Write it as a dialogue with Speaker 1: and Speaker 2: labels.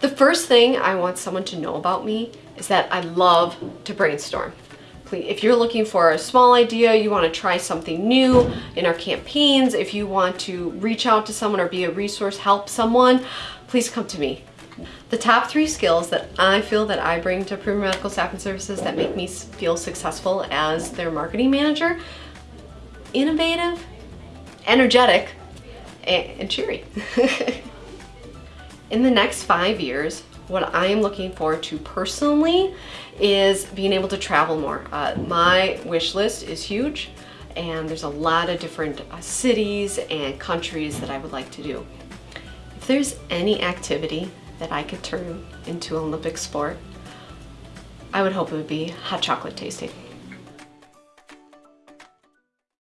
Speaker 1: The first thing I want someone to know about me is that I love to brainstorm. Please, if you're looking for a small idea, you want to try something new in our campaigns, if you want to reach out to someone or be a resource, help someone, please come to me. The top three skills that I feel that I bring to Premier Medical Staffing Services that make me feel successful as their marketing manager, innovative, energetic, and, and cheery. In the next five years, what I am looking forward to personally is being able to travel more. Uh, my wish list is huge and there's a lot of different uh, cities and countries that I would like to do. If there's any activity that I could turn into an Olympic sport, I would hope it would be hot chocolate tasting.